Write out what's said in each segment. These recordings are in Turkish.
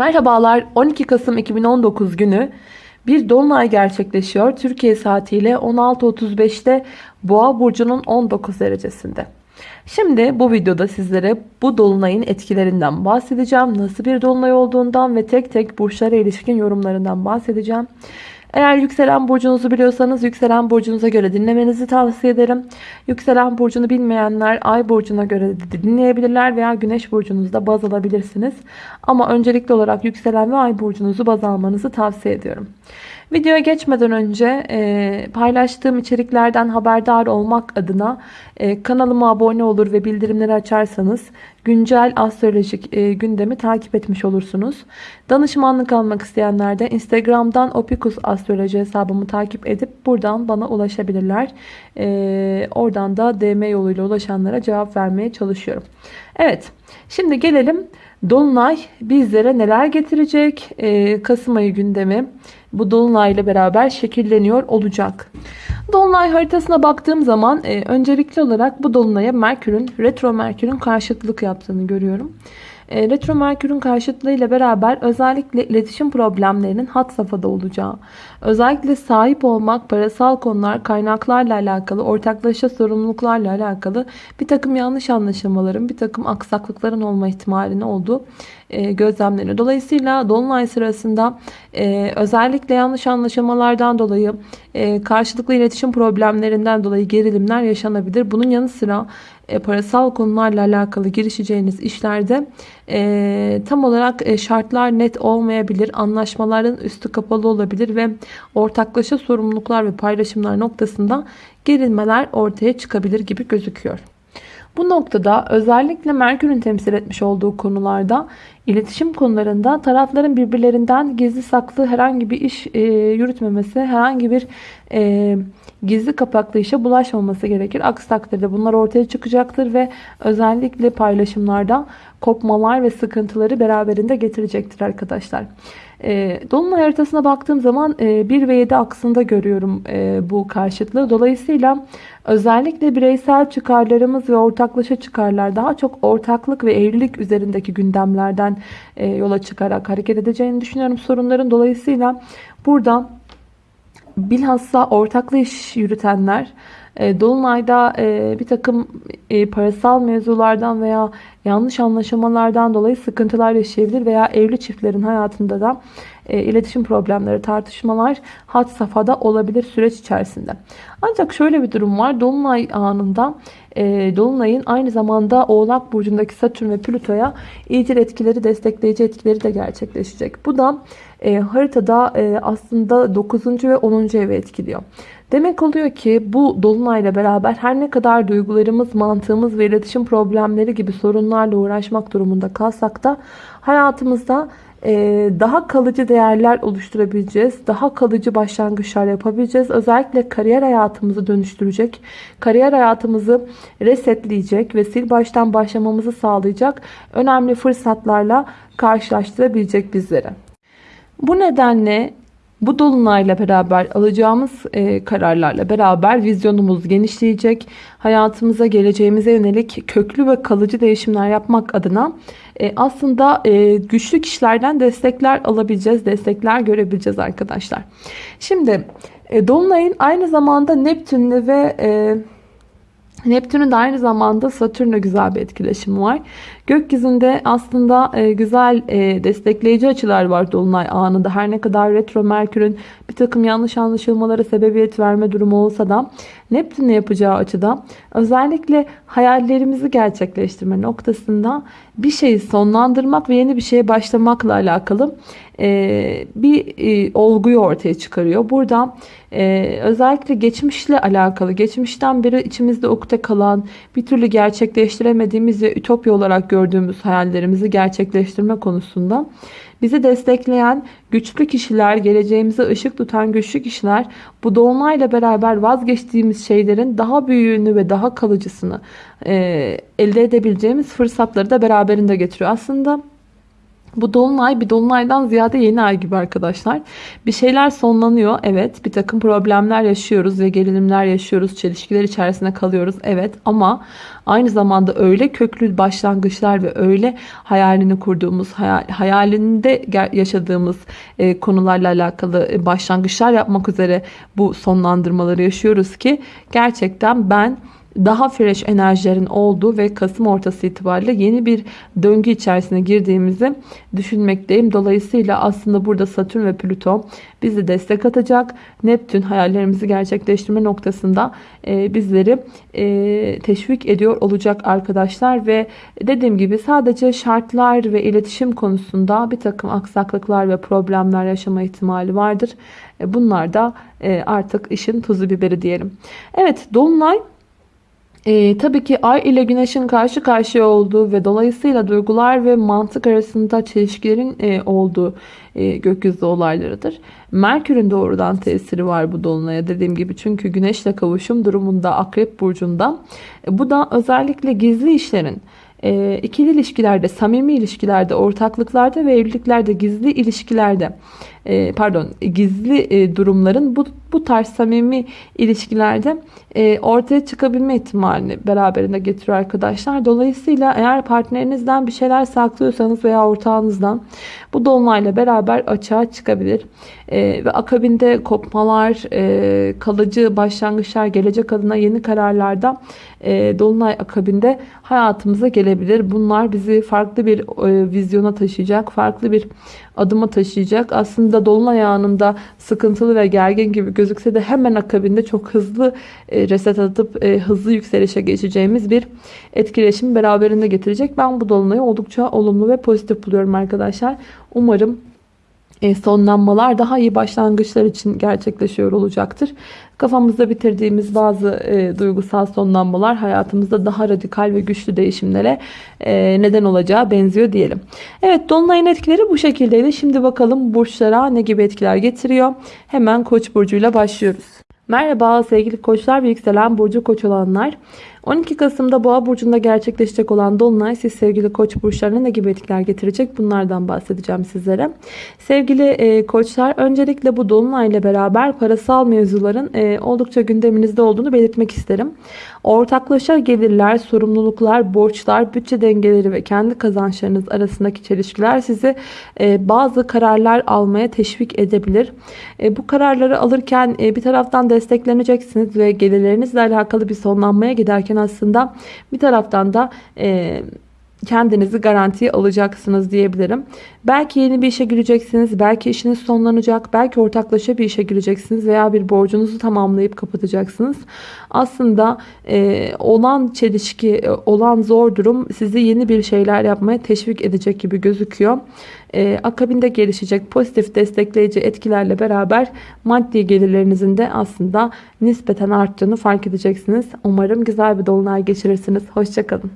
Merhabalar 12 Kasım 2019 günü bir dolunay gerçekleşiyor. Türkiye saatiyle 16.35'te Boğa burcunun 19 derecesinde. Şimdi bu videoda sizlere bu dolunayın etkilerinden bahsedeceğim. Nasıl bir dolunay olduğundan ve tek tek burçlara ilişkin yorumlarından bahsedeceğim. Eğer yükselen burcunuzu biliyorsanız yükselen burcunuza göre dinlemenizi tavsiye ederim. Yükselen burcunu bilmeyenler ay burcuna göre dinleyebilirler veya güneş burcunuzda baz alabilirsiniz. Ama öncelikli olarak yükselen ve ay burcunuzu baz almanızı tavsiye ediyorum. Videoya geçmeden önce e, paylaştığım içeriklerden haberdar olmak adına e, kanalıma abone olur ve bildirimleri açarsanız güncel astrolojik e, gündemi takip etmiş olursunuz. Danışmanlık almak isteyenler de Instagram'dan Opikus Astroloji hesabımı takip edip buradan bana ulaşabilirler. E, oradan da DM yoluyla ulaşanlara cevap vermeye çalışıyorum. Evet şimdi gelelim Dolunay bizlere neler getirecek? E, Kasım ayı gündemi bu Dolunay ile beraber şekilleniyor olacak. Dolunay haritasına baktığım zaman e, öncelikli olarak bu Dolunay'a Merkür'ün, retro Merkür'ün karşıtlık yaptığını görüyorum. E, retro Merkür'ün karşıtlığıyla beraber özellikle iletişim problemlerinin hat safhada olacağı, özellikle sahip olmak, parasal konular, kaynaklarla alakalı, ortaklaşa sorumluluklarla alakalı bir takım yanlış anlaşılmaların, bir takım aksaklıkların olma ihtimalini olduğu e, gözlemleniyor. Dolayısıyla Dolunay sırasında e, özellikle yanlış anlaşılmalardan dolayı, karşılıklı iletişim problemlerinden dolayı gerilimler yaşanabilir. Bunun yanı sıra e, parasal konularla alakalı girişeceğiniz işlerde e, tam olarak e, şartlar net olmayabilir. Anlaşmaların üstü kapalı olabilir ve ortaklaşa sorumluluklar ve paylaşımlar noktasında gerilmeler ortaya çıkabilir gibi gözüküyor. Bu noktada özellikle Merkür'ün temsil etmiş olduğu konularda iletişim konularında tarafların birbirlerinden gizli saklı herhangi bir iş e, yürütmemesi, herhangi bir e, gizli kapaklı işe bulaşmaması gerekir. Aksi takdirde bunlar ortaya çıkacaktır ve özellikle paylaşımlarda kopmalar ve sıkıntıları beraberinde getirecektir arkadaşlar. E, Dolunay haritasına baktığım zaman e, 1 ve 7 aksında görüyorum e, bu karşıtlığı. Dolayısıyla özellikle bireysel çıkarlarımız ve ortaklaşa çıkarlar daha çok ortaklık ve evlilik üzerindeki gündemlerden e, yola çıkarak hareket edeceğini düşünüyorum sorunların. Dolayısıyla burada bilhassa ortaklı iş yürütenler Dolunay'da e, bir takım e, parasal mevzulardan veya yanlış anlaşılmalardan dolayı sıkıntılar yaşayabilir veya evli çiftlerin hayatında da iletişim problemleri, tartışmalar hat safhada olabilir süreç içerisinde. Ancak şöyle bir durum var. Dolunay anında Dolunay'ın aynı zamanda Oğlak Burcu'ndaki Satürn ve Plüto'ya iyicil etkileri, destekleyici etkileri de gerçekleşecek. Bu da haritada aslında 9. ve 10. evi etkiliyor. Demek oluyor ki bu dolunayla beraber her ne kadar duygularımız, mantığımız ve iletişim problemleri gibi sorunlarla uğraşmak durumunda kalsak da hayatımızda e, daha kalıcı değerler oluşturabileceğiz. Daha kalıcı başlangıçlar yapabileceğiz. Özellikle kariyer hayatımızı dönüştürecek, kariyer hayatımızı resetleyecek ve sil baştan başlamamızı sağlayacak önemli fırsatlarla karşılaştırabilecek bizleri. Bu nedenle bu dolunayla beraber alacağımız e, kararlarla beraber vizyonumuz genişleyecek. Hayatımıza, geleceğimize yönelik köklü ve kalıcı değişimler yapmak adına e, aslında e, güçlü kişilerden destekler alabileceğiz, destekler görebileceğiz arkadaşlar. Şimdi e, dolunayın aynı zamanda Neptün'le ve e, Neptün'ün de aynı zamanda Satürn'le güzel bir etkileşimi var. Gökyüzünde aslında e, güzel e, destekleyici açılar var Dolunay anında. Her ne kadar retro Merkür'ün bir takım yanlış anlaşılmalara sebebiyet verme durumu olsa da Neptün'le yapacağı açıda özellikle hayallerimizi gerçekleştirme noktasında bir şeyi sonlandırmak ve yeni bir şeye başlamakla alakalı e, bir olguyu ortaya çıkarıyor. Burada özellikle geçmişle alakalı, geçmişten beri içimizde ukde kalan, bir türlü gerçekleştiremediğimiz ve ütopya olarak gördüğümüz hayallerimizi gerçekleştirme konusunda bizi destekleyen güçlü kişiler, geleceğimize ışık tutan güçlü kişiler bu dolunayla beraber vazgeçtiğimiz şeylerin daha büyüğünü ve daha kalıcısını e, elde edebileceğimiz fırsatları da beraberinde getiriyor. Aslında Bu dolunay bir dolunaydan ziyade yeni ay gibi arkadaşlar. Bir şeyler sonlanıyor. Evet bir takım problemler yaşıyoruz ve gerilimler yaşıyoruz. Çelişkiler içerisinde kalıyoruz. Evet ama aynı zamanda öyle köklü başlangıçlar ve öyle hayalini kurduğumuz, hayal, hayalinde yaşadığımız e, konularla alakalı e, başlangıçlar yapmak üzere bu sonlandırmaları yaşıyoruz ki gerçekten ben daha fresh enerjilerin olduğu ve Kasım ortası itibariyle yeni bir döngü içerisine girdiğimizi düşünmekteyim. Dolayısıyla aslında burada Satürn ve Plüton bizi destek atacak. Neptün hayallerimizi gerçekleştirme noktasında e, bizleri e, teşvik ediyor olacak arkadaşlar ve dediğim gibi sadece şartlar ve iletişim konusunda bir takım aksaklıklar ve problemler yaşama ihtimali vardır. E, bunlar da artık işin tuzu biberi diyelim. Evet Dolunay e, tabii ki ay ile güneşin karşı karşıya olduğu ve dolayısıyla duygular ve mantık arasında çelişkilerin e, olduğu e, gökyüzü olaylarıdır. Merkür'ün doğrudan tesiri var bu dolunaya dediğim gibi çünkü güneşle kavuşum durumunda akrep burcunda. E, bu da özellikle gizli işlerin e, ikili ilişkilerde, samimi ilişkilerde, ortaklıklarda ve evliliklerde, gizli ilişkilerde e, pardon gizli e, durumların bu, bu tarz samimi ilişkilerde e, ortaya çıkabilme ihtimalini beraberinde getiriyor arkadaşlar. Dolayısıyla eğer partnerinizden bir şeyler saklıyorsanız veya ortağınızdan bu dolunayla beraber açığa çıkabilir. Ve akabinde kopmalar, kalıcı başlangıçlar, gelecek adına yeni kararlarda e, dolunay akabinde hayatımıza gelebilir. Bunlar bizi farklı bir vizyona taşıyacak, farklı bir adıma taşıyacak. Aslında dolunay anında sıkıntılı ve gergin gibi gözükse de hemen akabinde çok hızlı e, reset atıp e, hızlı yükselişe geçeceğimiz bir etkileşim beraberinde getirecek. Ben bu dolunayı oldukça olumlu ve pozitif buluyorum arkadaşlar. Umarım sonlanmalar daha iyi başlangıçlar için gerçekleşiyor olacaktır. Kafamızda bitirdiğimiz bazı e, duygusal sonlanmalar hayatımızda daha radikal ve güçlü değişimlere e, neden olacağı benziyor diyelim. Evet Dolunay'ın etkileri bu şekildeydi. Şimdi bakalım burçlara ne gibi etkiler getiriyor. Hemen Koç burcuyla başlıyoruz. Merhaba sevgili koçlar ve yükselen burcu koç olanlar. 12 Kasım'da Boğa burcunda gerçekleşecek olan dolunay siz sevgili Koç burçlarına ne gibi etkiler getirecek? Bunlardan bahsedeceğim sizlere. Sevgili e, koçlar öncelikle bu dolunay ile beraber parasal mevzuların e, oldukça gündeminizde olduğunu belirtmek isterim. Ortaklaşa gelirler, sorumluluklar, borçlar, bütçe dengeleri ve kendi kazançlarınız arasındaki çelişkiler sizi e, bazı kararlar almaya teşvik edebilir. E, bu kararları alırken e, bir taraftan destekleneceksiniz ve gelirlerinizle alakalı bir sonlanmaya giderken yaparken aslında bir taraftan da e, kendinizi garantiye alacaksınız diyebilirim. Belki yeni bir işe gireceksiniz, belki işiniz sonlanacak, belki ortaklaşa bir işe gireceksiniz veya bir borcunuzu tamamlayıp kapatacaksınız. Aslında e, olan çelişki, e, olan zor durum sizi yeni bir şeyler yapmaya teşvik edecek gibi gözüküyor. E, akabinde gelişecek pozitif destekleyici etkilerle beraber maddi gelirlerinizin de aslında nispeten arttığını fark edeceksiniz. Umarım güzel bir dolunay geçirirsiniz. Hoşçakalın.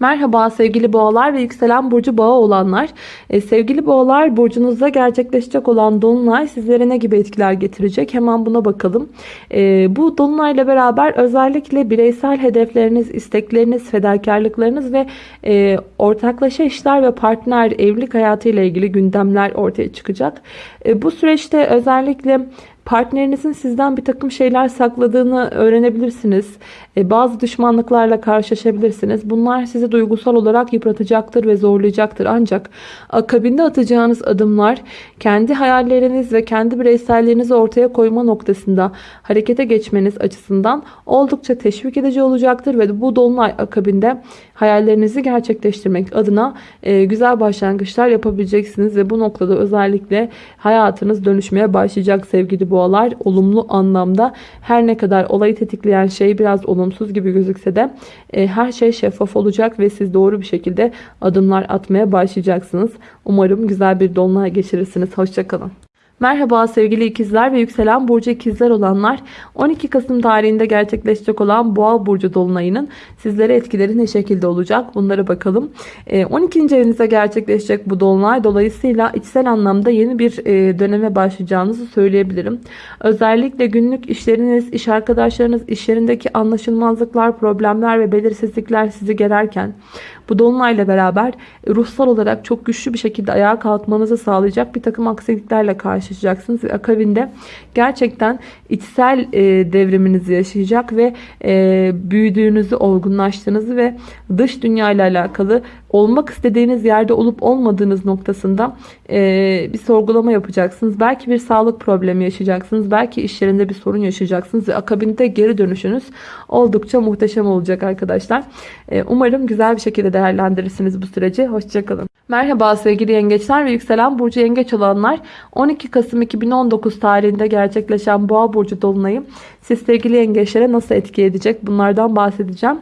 Merhaba sevgili boğalar ve yükselen burcu boğa olanlar. Ee, sevgili boğalar burcunuzda gerçekleşecek olan dolunay sizlere ne gibi etkiler getirecek? Hemen buna bakalım. Ee, bu dolunay ile beraber özellikle bireysel hedefleriniz, istekleriniz, fedakarlıklarınız ve e, ortaklaşa işler ve partner evlilik hayatı ile ilgili gündemler ortaya çıkacak. E, bu süreçte özellikle Partnerinizin sizden bir takım şeyler sakladığını öğrenebilirsiniz. E, bazı düşmanlıklarla karşılaşabilirsiniz. Bunlar sizi duygusal olarak yıpratacaktır ve zorlayacaktır. Ancak akabinde atacağınız adımlar kendi hayalleriniz ve kendi bireyselliğinizi ortaya koyma noktasında harekete geçmeniz açısından oldukça teşvik edici olacaktır. Ve bu dolunay akabinde hayallerinizi gerçekleştirmek adına e, güzel başlangıçlar yapabileceksiniz. Ve bu noktada özellikle hayatınız dönüşmeye başlayacak sevgili boğalar. Olumlu anlamda her ne kadar olayı tetikleyen şey biraz olumsuz gibi gözükse de e, her şey şeffaf olacak ve siz doğru bir şekilde adımlar atmaya başlayacaksınız. Umarım güzel bir dolunay geçirirsiniz. Hoşçakalın. Merhaba sevgili ikizler ve yükselen burcu ikizler olanlar 12 Kasım tarihinde gerçekleşecek olan boğa burcu dolunayının sizlere etkileri ne şekilde olacak bunlara bakalım. 12. Ee, evinizde gerçekleşecek bu dolunay dolayısıyla içsel anlamda yeni bir e, döneme başlayacağınızı söyleyebilirim. Özellikle günlük işleriniz, iş arkadaşlarınız, iş yerindeki anlaşılmazlıklar, problemler ve belirsizlikler sizi gererken bu dolunayla beraber ruhsal olarak çok güçlü bir şekilde ayağa kalkmanızı sağlayacak bir takım aksiliklerle karşılaşacaksınız. Ve akabinde gerçekten içsel e, devriminizi yaşayacak ve e, büyüdüğünüzü, olgunlaştığınızı ve dış dünya ile alakalı olmak istediğiniz yerde olup olmadığınız noktasında e, bir sorgulama yapacaksınız. Belki bir sağlık problemi yaşayacaksınız. Belki iş yerinde bir sorun yaşayacaksınız ve akabinde geri dönüşünüz oldukça muhteşem olacak arkadaşlar. E, umarım güzel bir şekilde değerlendirirsiniz bu süreci. Hoşçakalın. Merhaba sevgili yengeçler ve yükselen burcu yengeç olanlar 12 Kasım 2019 tarihinde gerçekleşen boğa burcu dolunayı siz sevgili yengeçlere nasıl etki edecek bunlardan bahsedeceğim.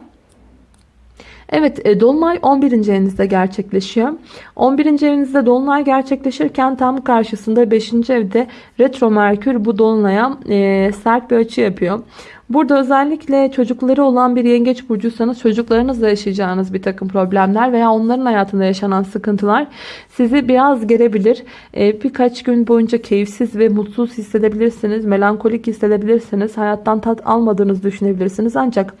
Evet e, Dolunay 11. evinizde gerçekleşiyor. 11. evinizde Dolunay gerçekleşirken tam karşısında 5. evde Retro Merkür bu Dolunay'a e, sert bir açı yapıyor. Burada özellikle çocukları olan bir yengeç burcuysanız çocuklarınızla yaşayacağınız bir takım problemler veya onların hayatında yaşanan sıkıntılar sizi biraz gerebilir. Ee, birkaç gün boyunca keyifsiz ve mutsuz hissedebilirsiniz. Melankolik hissedebilirsiniz. Hayattan tat almadığınızı düşünebilirsiniz. Ancak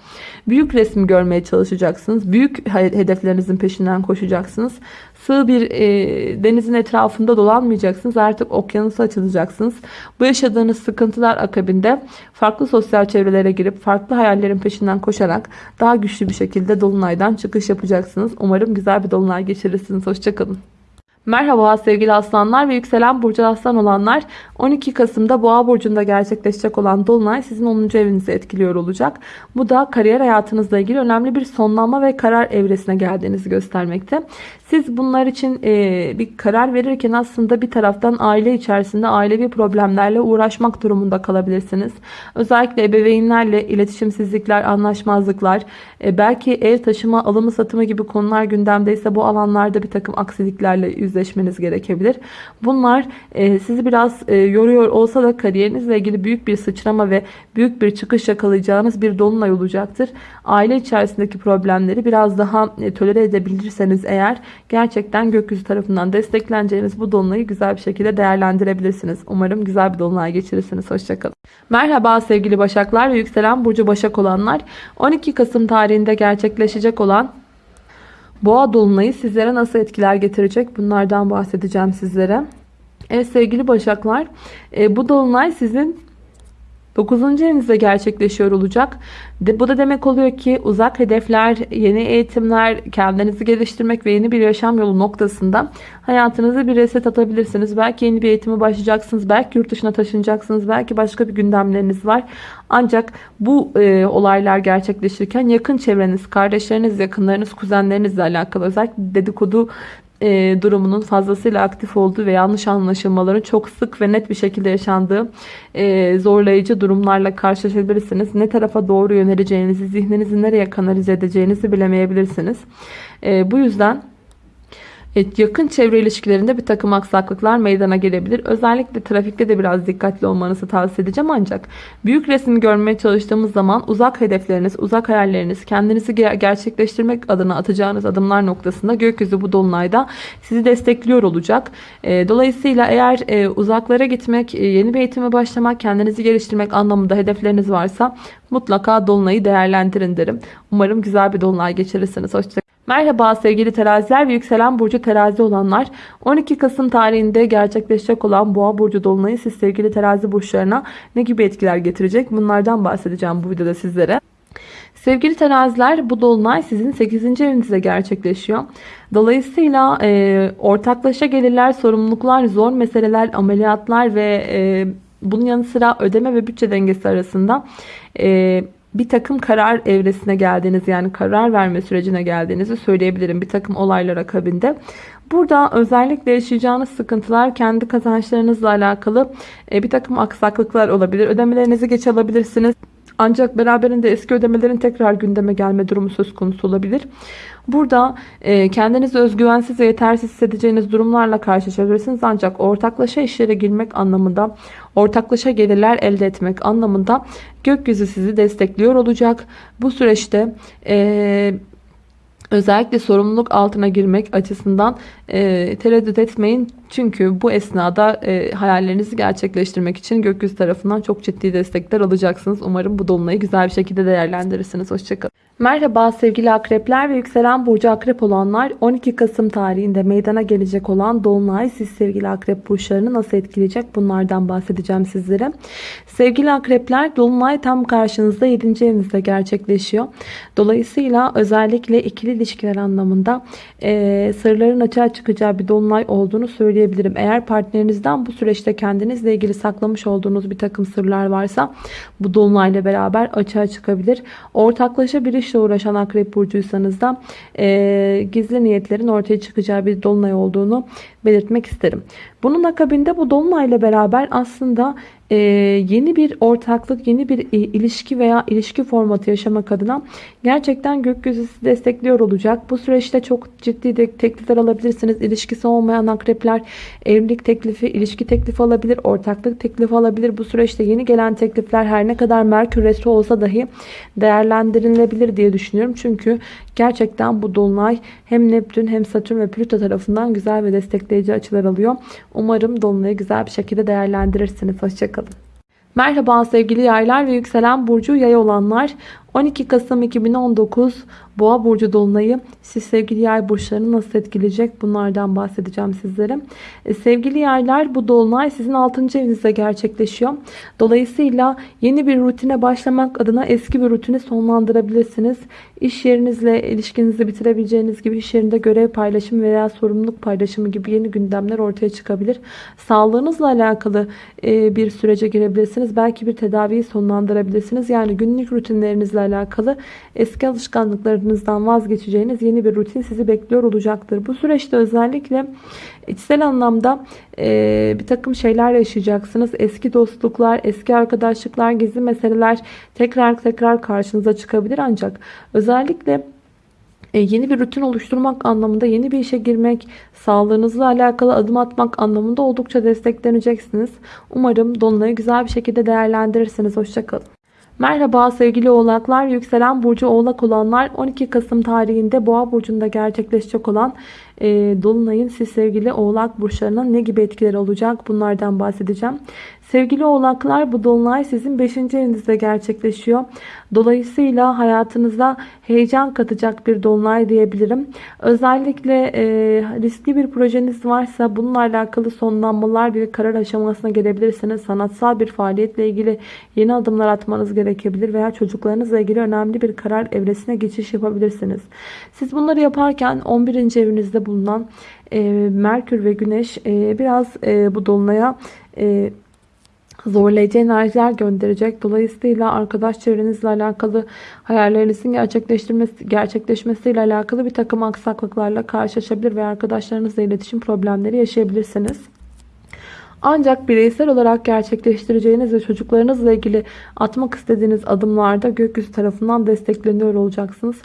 büyük resmi görmeye çalışacaksınız. Büyük hedeflerinizin peşinden koşacaksınız sığ bir e, denizin etrafında dolanmayacaksınız. Artık okyanusa açılacaksınız. Bu yaşadığınız sıkıntılar akabinde farklı sosyal çevrelere girip farklı hayallerin peşinden koşarak daha güçlü bir şekilde dolunaydan çıkış yapacaksınız. Umarım güzel bir dolunay geçirirsiniz. Hoşçakalın. Merhaba sevgili aslanlar ve yükselen burcu aslan olanlar 12 Kasım'da boğa burcunda gerçekleşecek olan dolunay sizin 10. evinizi etkiliyor olacak. Bu da kariyer hayatınızla ilgili önemli bir sonlanma ve karar evresine geldiğinizi göstermekte. Siz bunlar için e, bir karar verirken aslında bir taraftan aile içerisinde ailevi problemlerle uğraşmak durumunda kalabilirsiniz. Özellikle ebeveynlerle iletişimsizlikler, anlaşmazlıklar, e, belki ev taşıma, alımı satımı gibi konular gündemdeyse bu alanlarda bir takım aksiliklerle yüzleşmeniz gerekebilir. Bunlar e, sizi biraz e, yoruyor olsa da kariyerinizle ilgili büyük bir sıçrama ve büyük bir çıkış yakalayacağınız bir dolunay olacaktır. Aile içerisindeki problemleri biraz daha e, tolere edebilirseniz eğer gerçekten gökyüzü tarafından destekleneceğiniz bu dolunayı güzel bir şekilde değerlendirebilirsiniz. Umarım güzel bir dolunay geçirirsiniz. Hoşçakalın. Merhaba sevgili Başaklar ve yükselen Burcu Başak olanlar. 12 Kasım tarihinde gerçekleşecek olan Boğa dolunayı sizlere nasıl etkiler getirecek? Bunlardan bahsedeceğim sizlere. Evet sevgili Başaklar, e, bu dolunay sizin 9. evinizde gerçekleşiyor olacak. De, bu da demek oluyor ki uzak hedefler, yeni eğitimler, kendinizi geliştirmek ve yeni bir yaşam yolu noktasında hayatınızı bir reset atabilirsiniz. Belki yeni bir eğitime başlayacaksınız. Belki yurt dışına taşınacaksınız. Belki başka bir gündemleriniz var. Ancak bu e, olaylar gerçekleşirken yakın çevreniz, kardeşleriniz, yakınlarınız, kuzenlerinizle alakalı özellikle dedikodu e, durumunun fazlasıyla aktif olduğu ve yanlış anlaşılmaların çok sık ve net bir şekilde yaşandığı e, zorlayıcı durumlarla karşılaşabilirsiniz. Ne tarafa doğru yöneleceğinizi, zihninizi nereye kanalize edeceğinizi bilemeyebilirsiniz. E, bu yüzden yakın çevre ilişkilerinde bir takım aksaklıklar meydana gelebilir. Özellikle trafikte de biraz dikkatli olmanızı tavsiye edeceğim ancak büyük resmi görmeye çalıştığımız zaman uzak hedefleriniz, uzak hayalleriniz, kendinizi gerçekleştirmek adına atacağınız adımlar noktasında gökyüzü bu dolunayda sizi destekliyor olacak. E, dolayısıyla eğer e, uzaklara gitmek, e, yeni bir eğitime başlamak, kendinizi geliştirmek anlamında hedefleriniz varsa mutlaka dolunayı değerlendirin derim. Umarım güzel bir dolunay geçirirsiniz. Hoşçakalın. Merhaba sevgili teraziler ve yükselen burcu terazi olanlar. 12 Kasım tarihinde gerçekleşecek olan boğa burcu dolunayı siz sevgili terazi burçlarına ne gibi etkiler getirecek? Bunlardan bahsedeceğim bu videoda sizlere. Sevgili teraziler bu dolunay sizin 8. evinizde gerçekleşiyor. Dolayısıyla e, ortaklaşa gelirler, sorumluluklar, zor meseleler, ameliyatlar ve e, bunun yanı sıra ödeme ve bütçe dengesi arasında e, bir takım karar evresine geldiğiniz yani karar verme sürecine geldiğinizi söyleyebilirim bir takım olaylar akabinde. Burada özellikle yaşayacağınız sıkıntılar kendi kazançlarınızla alakalı e, bir takım aksaklıklar olabilir. Ödemelerinizi geç alabilirsiniz. Ancak beraberinde eski ödemelerin tekrar gündeme gelme durumu söz konusu olabilir. Burada e, kendinizi özgüvensiz ve yetersiz hissedeceğiniz durumlarla karşılaşabilirsiniz. Ancak ortaklaşa işlere girmek anlamında, ortaklaşa gelirler elde etmek anlamında gökyüzü sizi destekliyor olacak. Bu süreçte e, özellikle sorumluluk altına girmek açısından e, tereddüt etmeyin. Çünkü bu esnada e, hayallerinizi gerçekleştirmek için gökyüzü tarafından çok ciddi destekler alacaksınız. Umarım bu dolunayı güzel bir şekilde değerlendirirsiniz. Hoşçakalın. Merhaba sevgili akrepler ve yükselen burcu akrep olanlar 12 Kasım tarihinde meydana gelecek olan dolunay siz sevgili akrep burçlarını nasıl etkileyecek bunlardan bahsedeceğim sizlere. Sevgili akrepler dolunay tam karşınızda 7. evinizde gerçekleşiyor. Dolayısıyla özellikle ikili ilişkiler anlamında e, sırların açığa çıkacağı bir dolunay olduğunu söyleyebilirim. Eğer partnerinizden bu süreçte kendinizle ilgili saklamış olduğunuz bir takım sırlar varsa bu dolunayla beraber açığa çıkabilir. Ortaklaşa bir işle uğraşan akrep burcuysanız da e, gizli niyetlerin ortaya çıkacağı bir dolunay olduğunu belirtmek isterim. Bunun akabinde bu dolunayla beraber aslında e, yeni bir ortaklık, yeni bir ilişki veya ilişki formatı yaşamak adına gerçekten gökyüzü sizi destekliyor olacak. Bu süreçte çok ciddi de teklifler alabilirsiniz. İlişkisi olmayan akrepler evlilik teklifi, ilişki teklifi alabilir, ortaklık teklifi alabilir. Bu süreçte yeni gelen teklifler her ne kadar Merkür Retro olsa dahi değerlendirilebilir diye düşünüyorum. Çünkü gerçekten bu dolunay hem Neptün hem Satürn ve Plüto tarafından güzel ve destekleyici açılar alıyor. Umarım dolunayı güzel bir şekilde değerlendirirsiniz. Hoşçakalın. Merhaba sevgili yaylar ve yükselen burcu yay olanlar. 12 Kasım 2019 Boğa burcu dolunayı siz sevgili yay burçlarını nasıl etkileyecek bunlardan bahsedeceğim sizlere. E, sevgili yaylar bu dolunay sizin 6. evinizde gerçekleşiyor. Dolayısıyla yeni bir rutine başlamak adına eski bir rutini sonlandırabilirsiniz. İş yerinizle ilişkinizi bitirebileceğiniz gibi iş yerinde görev paylaşımı veya sorumluluk paylaşımı gibi yeni gündemler ortaya çıkabilir. Sağlığınızla alakalı e, bir sürece girebilirsiniz. Belki bir tedaviyi sonlandırabilirsiniz. Yani günlük rutinlerinizle alakalı eski alışkanlıklarınızdan vazgeçeceğiniz yeni bir rutin sizi bekliyor olacaktır. Bu süreçte özellikle içsel anlamda e, bir takım şeyler yaşayacaksınız. Eski dostluklar, eski arkadaşlıklar, gizli meseleler tekrar tekrar karşınıza çıkabilir. Ancak özellikle e, yeni bir rutin oluşturmak anlamında yeni bir işe girmek, sağlığınızla alakalı adım atmak anlamında oldukça destekleneceksiniz. Umarım Dolunay'ı güzel bir şekilde değerlendirirsiniz. Hoşçakalın. Merhaba sevgili oğlaklar, yükselen burcu oğlak olanlar 12 Kasım tarihinde boğa burcunda gerçekleşecek olan e, Dolunay'ın siz sevgili oğlak burçlarına ne gibi etkileri olacak bunlardan bahsedeceğim. Sevgili oğlaklar bu dolunay sizin 5. evinizde gerçekleşiyor. Dolayısıyla hayatınıza heyecan katacak bir dolunay diyebilirim. Özellikle e, riskli bir projeniz varsa bununla alakalı sonlanmalar bir karar aşamasına gelebilirsiniz. Sanatsal bir faaliyetle ilgili yeni adımlar atmanız gerekebilir veya çocuklarınızla ilgili önemli bir karar evresine geçiş yapabilirsiniz. Siz bunları yaparken 11. evinizde bulunan e, Merkür ve Güneş e, biraz e, bu dolunaya e, zorlayıcı enerjiler gönderecek. Dolayısıyla arkadaş çevrenizle alakalı hayallerinizin gerçekleştirmesi, gerçekleşmesiyle alakalı bir takım aksaklıklarla karşılaşabilir ve arkadaşlarınızla iletişim problemleri yaşayabilirsiniz. Ancak bireysel olarak gerçekleştireceğiniz ve çocuklarınızla ilgili atmak istediğiniz adımlarda gökyüzü tarafından destekleniyor olacaksınız.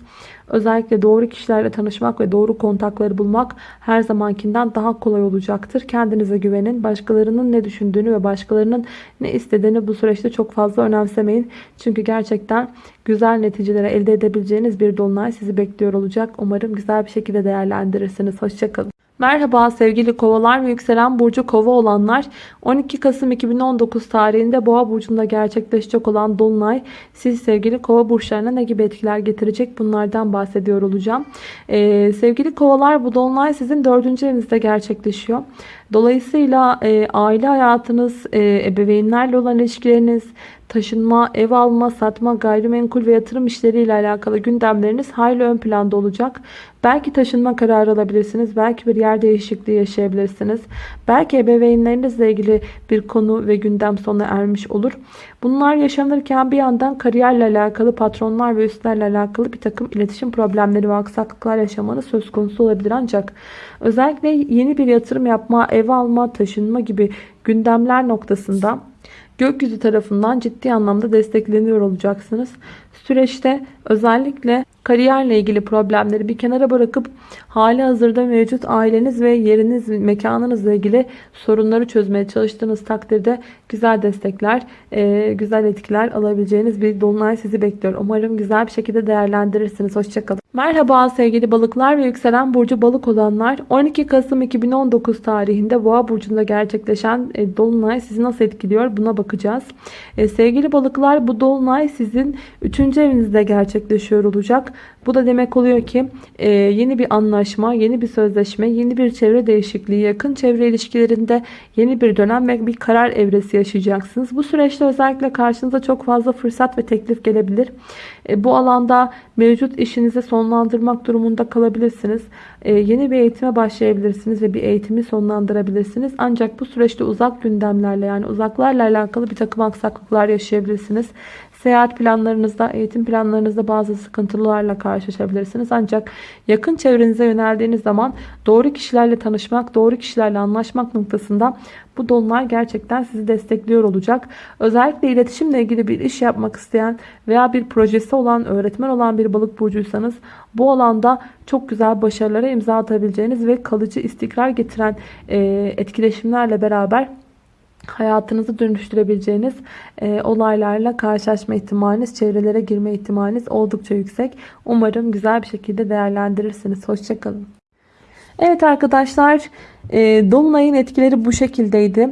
Özellikle doğru kişilerle tanışmak ve doğru kontakları bulmak her zamankinden daha kolay olacaktır. Kendinize güvenin. Başkalarının ne düşündüğünü ve başkalarının ne istediğini bu süreçte çok fazla önemsemeyin. Çünkü gerçekten güzel neticelere elde edebileceğiniz bir dolunay sizi bekliyor olacak. Umarım güzel bir şekilde değerlendirirsiniz. Hoşçakalın. Merhaba sevgili kovalar ve yükselen burcu kova olanlar 12 Kasım 2019 tarihinde boğa burcunda gerçekleşecek olan dolunay siz sevgili kova burçlarına ne gibi etkiler getirecek bunlardan bahsediyor olacağım. Ee, sevgili kovalar bu dolunay sizin dördüncü evinizde gerçekleşiyor. Dolayısıyla e, aile hayatınız, e, ebeveynlerle olan ilişkileriniz, taşınma, ev alma, satma, gayrimenkul ve yatırım işleriyle alakalı gündemleriniz hayli ön planda olacak. Belki taşınma kararı alabilirsiniz. Belki bir yer değişikliği yaşayabilirsiniz. Belki ebeveynlerinizle ilgili bir konu ve gündem sona ermiş olur. Bunlar yaşanırken bir yandan kariyerle alakalı, patronlar ve üstlerle alakalı bir takım iletişim problemleri ve aksaklıklar yaşamanız söz konusu olabilir. Ancak özellikle yeni bir yatırım yapma, ev alma, taşınma gibi gündemler noktasında gökyüzü tarafından ciddi anlamda destekleniyor olacaksınız. Süreçte özellikle kariyerle ilgili problemleri bir kenara bırakıp hali hazırda mevcut aileniz ve yeriniz, mekanınızla ilgili sorunları çözmeye çalıştığınız takdirde güzel destekler, e, güzel etkiler alabileceğiniz bir dolunay sizi bekliyor. Umarım güzel bir şekilde değerlendirirsiniz. Hoşçakalın. Merhaba sevgili balıklar ve yükselen burcu balık olanlar. 12 Kasım 2019 tarihinde Boğa burcunda gerçekleşen e, dolunay sizi nasıl etkiliyor buna bakacağız. E, sevgili balıklar bu dolunay sizin 3. evinizde gerçekleşiyor olacak. Bu da demek oluyor ki e, yeni bir anlaşma, yeni bir sözleşme, yeni bir çevre değişikliği, yakın çevre ilişkilerinde yeni bir dönem ve bir karar evresi yaşayacaksınız. Bu süreçte özellikle karşınıza çok fazla fırsat ve teklif gelebilir. E, bu alanda mevcut işinizi sonlandırmak durumunda kalabilirsiniz. E, yeni bir eğitime başlayabilirsiniz ve bir eğitimi sonlandırabilirsiniz. Ancak bu süreçte uzak gündemlerle yani uzaklarla alakalı bir takım aksaklıklar yaşayabilirsiniz. Seyahat planlarınızda, eğitim planlarınızda bazı sıkıntılarla karşılaşabilirsiniz. Ancak yakın çevrenize yöneldiğiniz zaman doğru kişilerle tanışmak, doğru kişilerle anlaşmak noktasında bu dolunay gerçekten sizi destekliyor olacak. Özellikle iletişimle ilgili bir iş yapmak isteyen veya bir projesi olan, öğretmen olan bir balık burcuysanız bu alanda çok güzel başarılara imza atabileceğiniz ve kalıcı istikrar getiren etkileşimlerle beraber hayatınızı dönüştürebileceğiniz e, olaylarla karşılaşma ihtimaliniz, çevrelere girme ihtimaliniz oldukça yüksek. Umarım güzel bir şekilde değerlendirirsiniz. Hoşçakalın. Evet arkadaşlar, e, Dolunay'ın etkileri bu şekildeydi.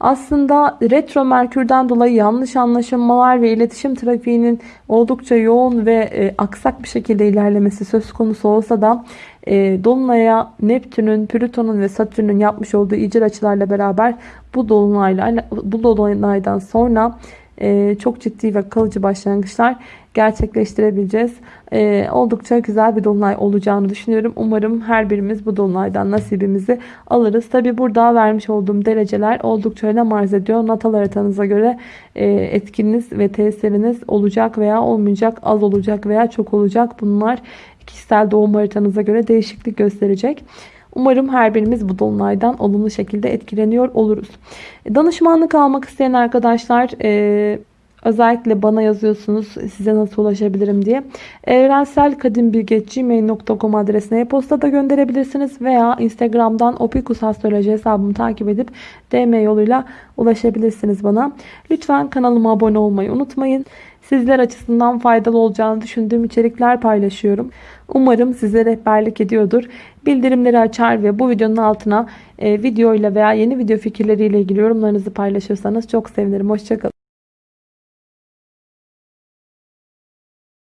Aslında retro merkürden dolayı yanlış anlaşılmalar ve iletişim trafiğinin oldukça yoğun ve e, aksak bir şekilde ilerlemesi söz konusu olsa da e, Dolunay'a Neptün'ün, Plüton'un ve Satürn'ün yapmış olduğu icra açılarla beraber bu dolunayla bu dolunaydan sonra e, çok ciddi ve kalıcı başlangıçlar gerçekleştirebileceğiz. E, oldukça güzel bir dolunay olacağını düşünüyorum. Umarım her birimiz bu dolunaydan nasibimizi alırız. Tabi burada vermiş olduğum dereceler oldukça önem arz ediyor. Natal haritanıza göre e, etkiniz ve tesiriniz olacak veya olmayacak, az olacak veya çok olacak. Bunlar kişisel doğum haritanıza göre değişiklik gösterecek. Umarım her birimiz bu dolunaydan olumlu şekilde etkileniyor oluruz. Danışmanlık almak isteyen arkadaşlar e, özellikle bana yazıyorsunuz size nasıl ulaşabilirim diye. evrenselkadimbilge.gmail.com adresine e-posta da gönderebilirsiniz veya Instagram'dan Opikus Astroloji hesabımı takip edip DM yoluyla ulaşabilirsiniz bana. Lütfen kanalıma abone olmayı unutmayın. Sizler açısından faydalı olacağını düşündüğüm içerikler paylaşıyorum. Umarım size rehberlik ediyordur. Bildirimleri açar ve bu videonun altına e, video ile veya yeni video fikirleriyle ilgili yorumlarınızı paylaşırsanız çok sevinirim. Hoşçakalın.